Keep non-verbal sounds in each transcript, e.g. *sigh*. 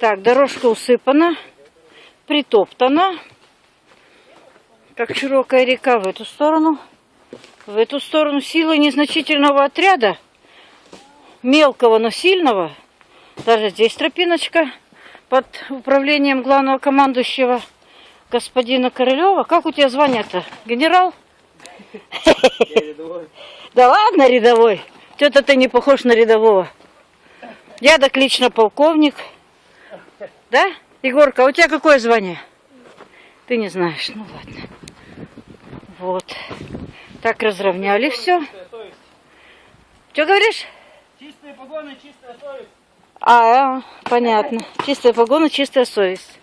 Так, дорожка усыпана, притоптана. Как широкая река в эту сторону. В эту сторону силы незначительного отряда, мелкого, но сильного. Даже здесь тропиночка под управлением главного командующего господина Королева. Как у тебя звание-то? Генерал? *laughs* Да ладно, рядовой. Что-то ты не похож на рядового. Я так лично полковник. Да? Егорка, а у тебя какое звание? Ты не знаешь. Ну ладно. Вот. Так разровняли все. Что говоришь? Чистые погоны, чистая совесть. А, понятно. Чистая погона, чистая совесть.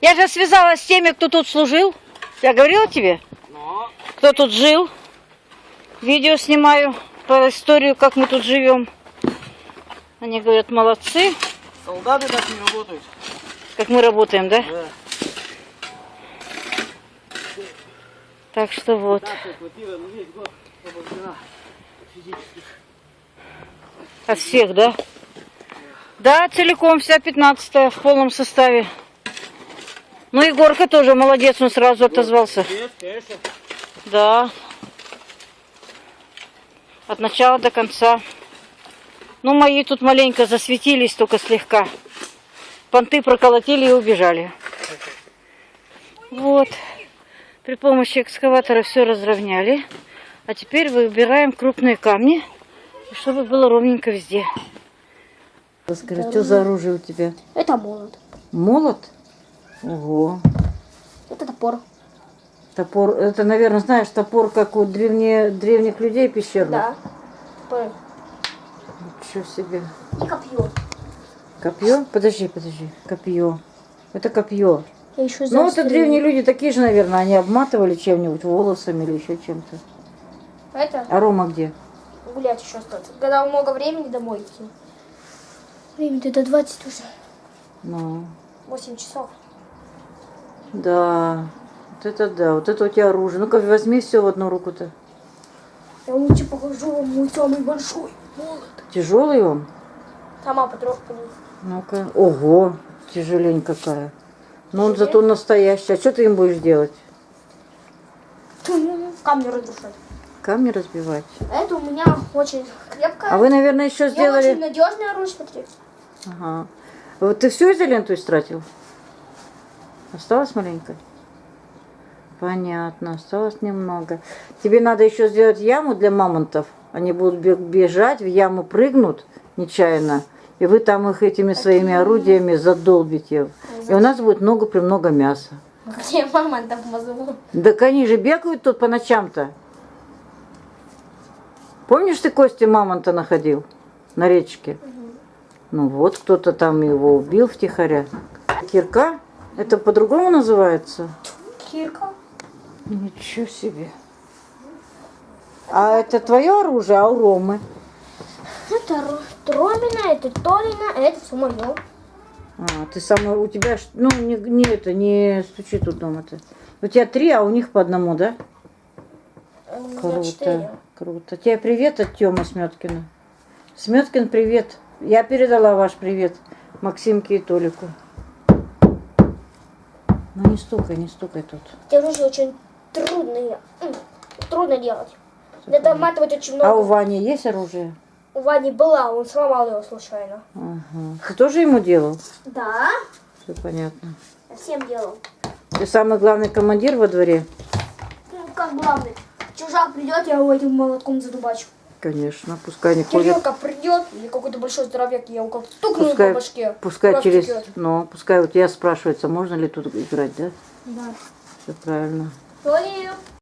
Я же связалась с теми, кто тут служил. Я говорила тебе? Но Кто тут жил. Видео снимаю по историю, как мы тут живем. Они говорят, молодцы, солдаты так не работают. как мы работаем, да? Да. Так что вот. Физически. От всех, да? Да, целиком, вся 15 в полном составе. Ну, Егорка тоже молодец, он сразу отозвался. Привет, конечно. Да. От начала до конца. Ну, мои тут маленько засветились, только слегка. Понты проколотили и убежали. Вот. При помощи экскаватора все разровняли. А теперь выбираем крупные камни, чтобы было ровненько везде. Скажи, что за оружие у тебя? Это молот. Молот? Ого. Это топор. Топор. Это, наверное, знаешь, топор, как у древне, древних людей пещерных. Да. Топор. Ничего себе. И копье. Копье? Подожди, подожди. Копье. Это копье. Я еще Ну, это древние люди такие же, наверное. Они обматывали чем-нибудь, волосами или еще чем-то. Это А Рома где? гулять еще остаться. Когда много времени домой идти. Времени до 20 уже. Ну, 8 часов. да. Вот это да. Вот это у тебя оружие. Ну-ка, возьми все в одну руку-то. Я лучше покажу вам мой самый большой молот. Тяжелый он? Сама потрогай. Ну-ка. Ого, тяжелень какая. Ну, он зато настоящий. А что ты им будешь делать? *laughs* Камню разрушать. Камни разбивать. А это у меня очень крепкое. А вы, наверное, еще Я сделали... очень надежное оружие, смотри. Ага. Вот ты всю изоленту истратил? Осталось маленько? Понятно, осталось немного. Тебе надо еще сделать яму для мамонтов. Они будут бе- бежать, в яму прыгнут нечаянно. И вы там их этими своими орудиями задолбите. И у нас будет много-премного мяса. Где мама там мазала? Так они же бегают тут по ночам-то. Помнишь, ты кости мамонта находил на речке? Ну вот, кто-то там его убил втихаря. Кирка? Это по-другому называется? Кирка. Ничего себе. А это твое оружие, а у Ромы? Это Ро- Ромина, это Толина, а это все мое. А, ты самый, у тебя, ну, не, не это, не стучи тут дома-то. У тебя три, а у них по одному, да? У меня Круто, четыре. круто. Тебе привет от Тёмы Сметкина. Сметкин, привет. Я передала ваш привет Максимке и Толику. Ну не стукай, не стукай тут. Эти оружия очень трудные. Трудно делать. Надо обматывать очень много. А у Вани есть оружие? У Вани была, он сломал его случайно. Ага. Ты тоже ему делал? Да? Все понятно. Я всем делал. Ты самый главный командир во дворе? Ну, как главный. Чужак придет, я его этим молотком задубачу. Конечно, пускай не ходит. Кирилка придет, или какой-то большой здоровяк, я его как стукну Пускай, по башке. пускай через... Ну, пускай вот я спрашивается, можно ли тут играть, да? Да. Все правильно. 저 희.